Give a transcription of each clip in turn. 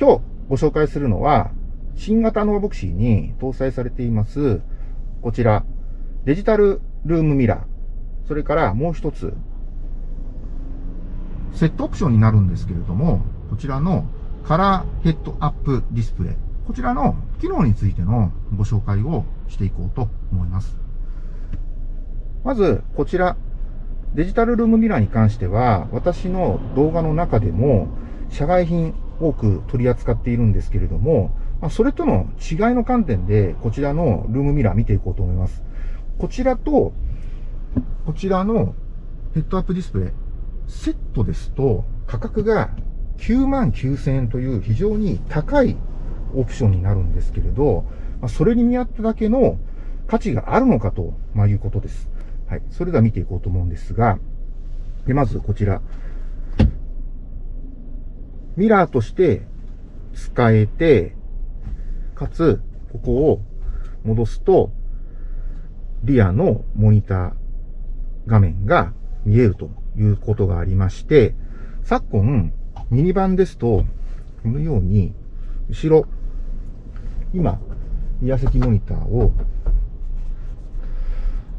今日ご紹介するのは、新型ノーボクシーに搭載されています、こちら、デジタルルームミラー。それからもう一つ、セットオプションになるんですけれども、こちらのカラーヘッドアップディスプレイ。こちらの機能についてのご紹介をしていこうと思います。まず、こちら、デジタルルームミラーに関しては、私の動画の中でも、社外品多く取り扱っているんですけれども、まあ、それとの違いの観点で、こちらのルームミラー見ていこうと思います。こちらと、こちらのヘッドアップディスプレイ、セットですと価格が9万9000円という非常に高いオプションになるんですけれど、まあ、それに見合っただけの価値があるのかと、まあ、いうことです。はい。それでは見ていこうと思うんですが、で、まずこちら。ミラーとして使えて、かつ、ここを戻すと、リアのモニター画面が見えるということがありまして、昨今、ミニバンですと、このように、後ろ、今、リア席モニターを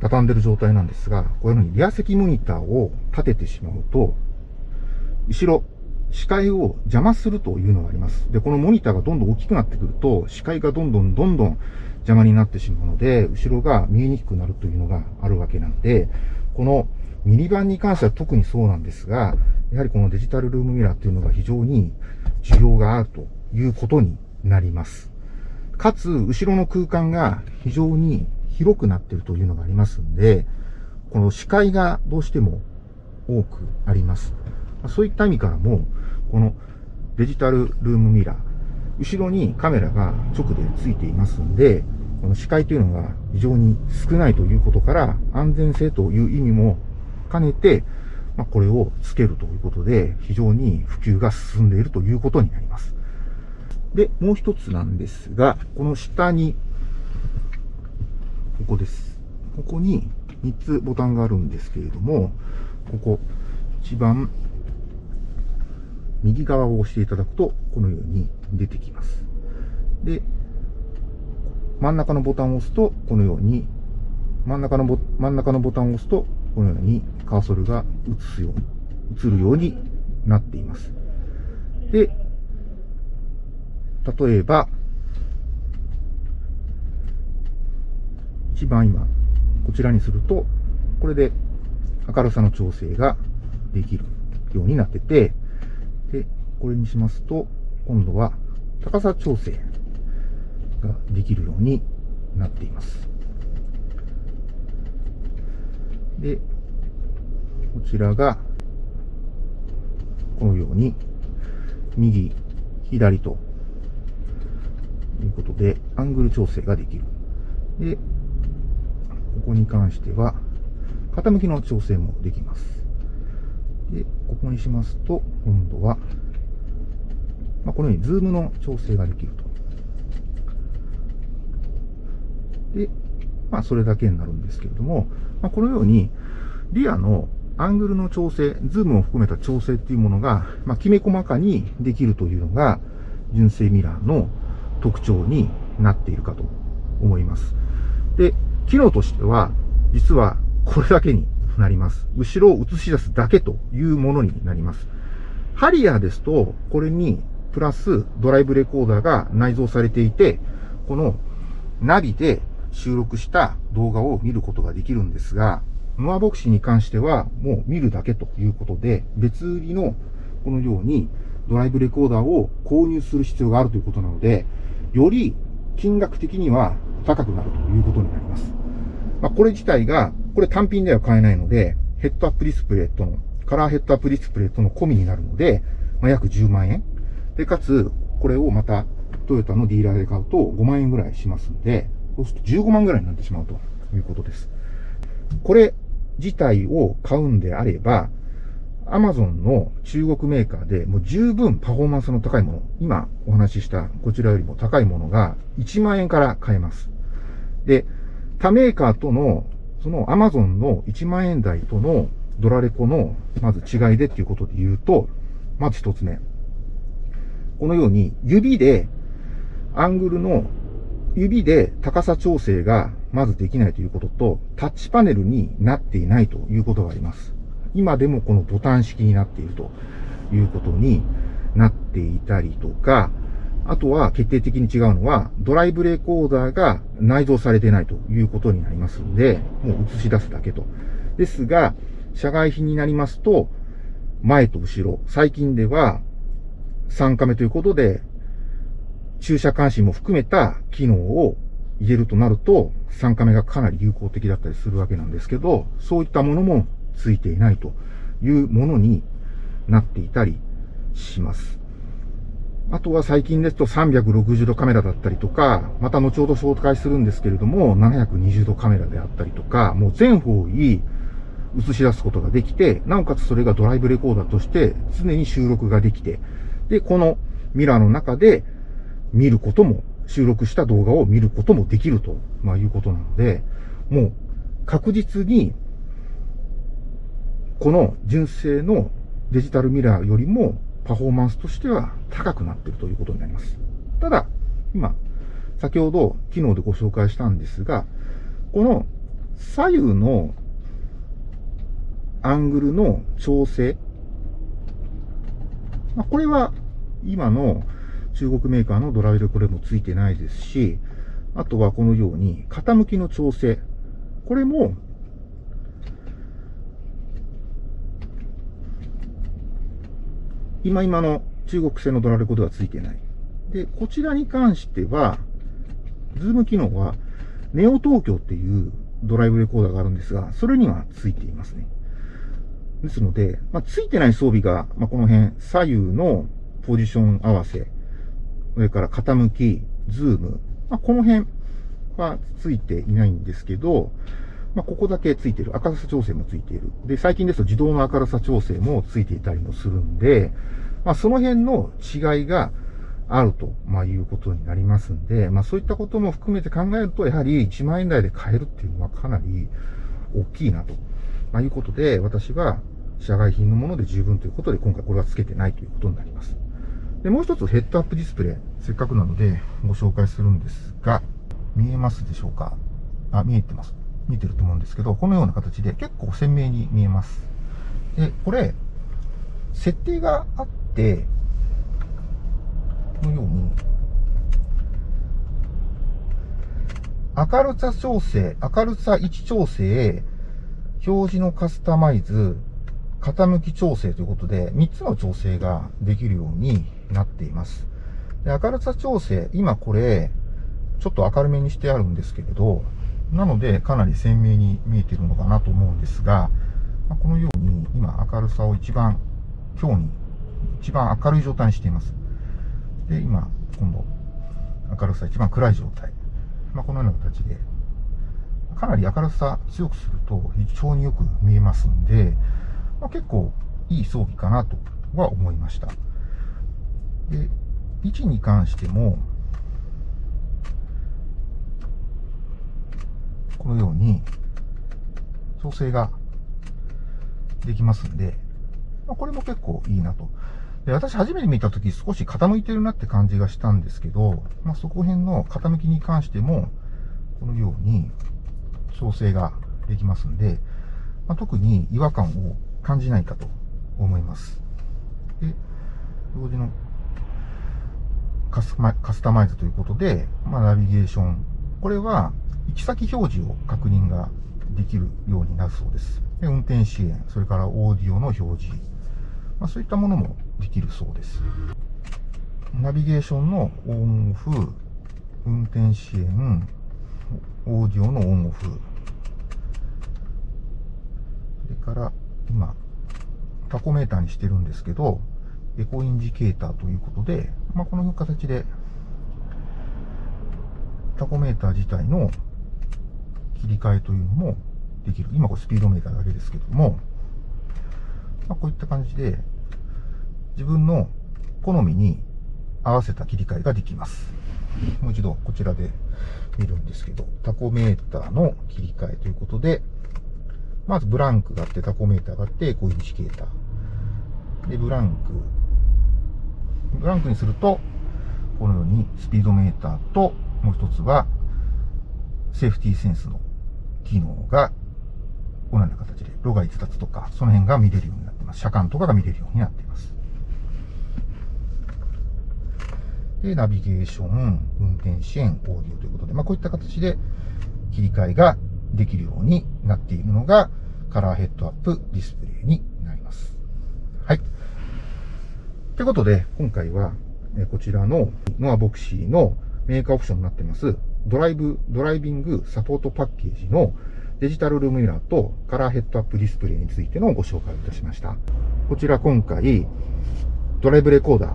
畳んでる状態なんですが、こういうふうにリア席モニターを立ててしまうと、後ろ、視界を邪魔するというのがあります。で、このモニターがどんどん大きくなってくると、視界がどんどんどんどん邪魔になってしまうので、後ろが見えにくくなるというのがあるわけなんで、このミニバンに関しては特にそうなんですが、やはりこのデジタルルームミラーっていうのが非常に需要があるということになります。かつ、後ろの空間が非常に広くなっているというのがありますんで、この視界がどうしても多くあります。そういった意味からも、このデジタルルームミラー、後ろにカメラが直でついていますんで、この視界というのが非常に少ないということから、安全性という意味も兼ねて、まあ、これをつけるということで、非常に普及が進んでいるということになります。で、もう一つなんですが、この下にここです。ここに3つボタンがあるんですけれども、ここ、一番右側を押していただくと、このように出てきます。で、真ん中のボタンを押すと、このように、真ん中のボ真ん中のボタンを押すと、このようにカーソルが映すように、映るようになっています。で、例えば、一番今、こちらにすると、これで明るさの調整ができるようになってて、これにしますと、今度は高さ調整ができるようになっています。で、こちらが、このように、右、左と、いうことで、アングル調整ができる。で、ここに関しては、傾きの調整もできます。で、ここにしますと、今度は、このようにズームの調整ができると。で、まあ、それだけになるんですけれども、まあ、このように、リアのアングルの調整、ズームを含めた調整っていうものが、まあ、きめ細かにできるというのが、純正ミラーの特徴になっているかと思います。で、機能としては、実はこれだけになります。後ろを映し出すだけというものになります。ハリアーですと、これにプラスドライブレコーダーが内蔵されていて、このナビで収録した動画を見ることができるんですが、ノアボクシーに関してはもう見るだけということで、別売りのこのようにドライブレコーダーを購入する必要があるということなので、より金額的には高くなるということになります。まあ、これ自体が、これ単品では買えないので、ヘッドアップディスプレイとの、カラーヘッドアップディスプレイとの込みになるので、まあ、約10万円。で、かつ、これをまた、トヨタのディーラーで買うと5万円ぐらいしますんで、そうすると15万ぐらいになってしまうということです。これ自体を買うんであれば、アマゾンの中国メーカーでもう十分パフォーマンスの高いもの、今お話ししたこちらよりも高いものが1万円から買えます。で、他メーカーとの、そのアマゾンの1万円台とのドラレコの、まず違いでっていうことで言うと、まず一つ目。このように指でアングルの指で高さ調整がまずできないということと、タッチパネルになっていないということがあります。今でもこのボタン式になっているということになっていたりとか、あとは決定的に違うのは、ドライブレコーダーが内蔵されてないということになりますので、もう映し出すだけと。ですが、社外品になりますと、前と後ろ、最近では3カメということで、駐車監視も含めた機能を入れるとなると、3カメがかなり有効的だったりするわけなんですけど、そういったものもついていないというものになっていたりします。あとは最近ですと360度カメラだったりとか、また後ほど紹介するんですけれども、720度カメラであったりとか、もう全方位映し出すことができて、なおかつそれがドライブレコーダーとして常に収録ができて、で、このミラーの中で見ることも、収録した動画を見ることもできると、まあ、いうことなので、もう確実に、この純正のデジタルミラーよりもパフォーマンスとしては高くなっているということになります。ただ、今、先ほど機能でご紹介したんですが、この左右のアングルの調整、まあ、これは今の中国メーカーのドライブこれもついてないですし、あとはこのように傾きの調整、これも今今の中国製のドラレコではついてない。で、こちらに関しては、ズーム機能は、ネオ東京っていうドライブレコーダーがあるんですが、それにはついていますね。ですので、まあ、ついてない装備が、まあ、この辺、左右のポジション合わせ、それから傾き、ズーム、まあ、この辺はついていないんですけど、まあ、ここだけついてる。明るさ調整もついている。で、最近ですと自動の明るさ調整もついていたりもするんで、まあ、その辺の違いがあると、まあ、いうことになりますんで、まあ、そういったことも含めて考えると、やはり1万円台で買えるっていうのはかなり大きいなと、ま、いうことで、私は社外品のもので十分ということで、今回これは付けてないということになります。で、もう一つヘッドアップディスプレイ、せっかくなのでご紹介するんですが、見えますでしょうか？あ、見えてます。見てると思うんですけど、このような形で結構鮮明に見えます。で、これ、設定があって、このように、明るさ調整、明るさ位置調整、表示のカスタマイズ、傾き調整ということで、3つの調整ができるようになっています。で明るさ調整、今これ、ちょっと明るめにしてあるんですけれど、なので、かなり鮮明に見えてるのかなと思うんですが、まこのように今明るさを一番強に、一番明るい状態にしています。で、今、今度、明るさ一番暗い状態。まあ、このような形で、かなり明るさ強くすると非常によく見えますんで、まあ、結構いい装備かなとは思いました。で、位置に関しても、このように調整ができますんで、まあ、これも結構いいなと。で私初めて見たとき少し傾いてるなって感じがしたんですけど、まあ、そこ辺の傾きに関しても、このように調整ができますんで、まあ、特に違和感を感じないかと思います。で、同時のカスタマイズということで、まあ、ナビゲーション。これは行き先表示を確認ができるようになるそうです。で運転支援、それからオーディオの表示、まあ、そういったものもできるそうです。ナビゲーションのオンオフ、運転支援、オーディオのオンオフ、それから今、タコメーターにしてるんですけど、エコインジケーターということで、まあ、この形でタコメーター自体の切り替えというのもできる。今これスピードメーターだけですけども、まあ、こういった感じで自分の好みに合わせた切り替えができます。もう一度こちらで見るんですけど、タコメーターの切り替えということで、まずブランクがあって、タコメーターがあって、こうインジケーター。で、ブランク、ブランクにすると、このようにスピードメーターと、もう一つは、セーフティーセンスの機能が、このような形で、路外逸脱とか、その辺が見れるようになってます。車間とかが見れるようになっています。で、ナビゲーション、運転支援、オーディオということで、まあ、こういった形で切り替えができるようになっているのが、カラーヘッドアップディスプレイになります。はい。ということで、今回は、こちらのノアボクシーのメーカーオプションになってます、ドライブ、ドライビングサポートパッケージのデジタルルームミラーとカラーヘッドアップディスプレイについてのご紹介をいたしました。こちら今回、ドライブレコーダー、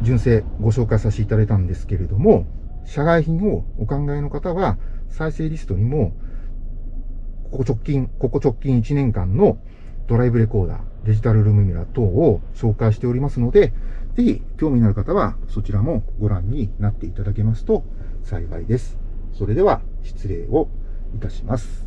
純正ご紹介させていただいたんですけれども、社外品をお考えの方は、再生リストにもここ直近、ここ直近1年間のドライブレコーダー、デジタルルームミラー等を紹介しておりますので、ぜひ興味のある方はそちらもご覧になっていただけますと幸いです。それでは失礼をいたします。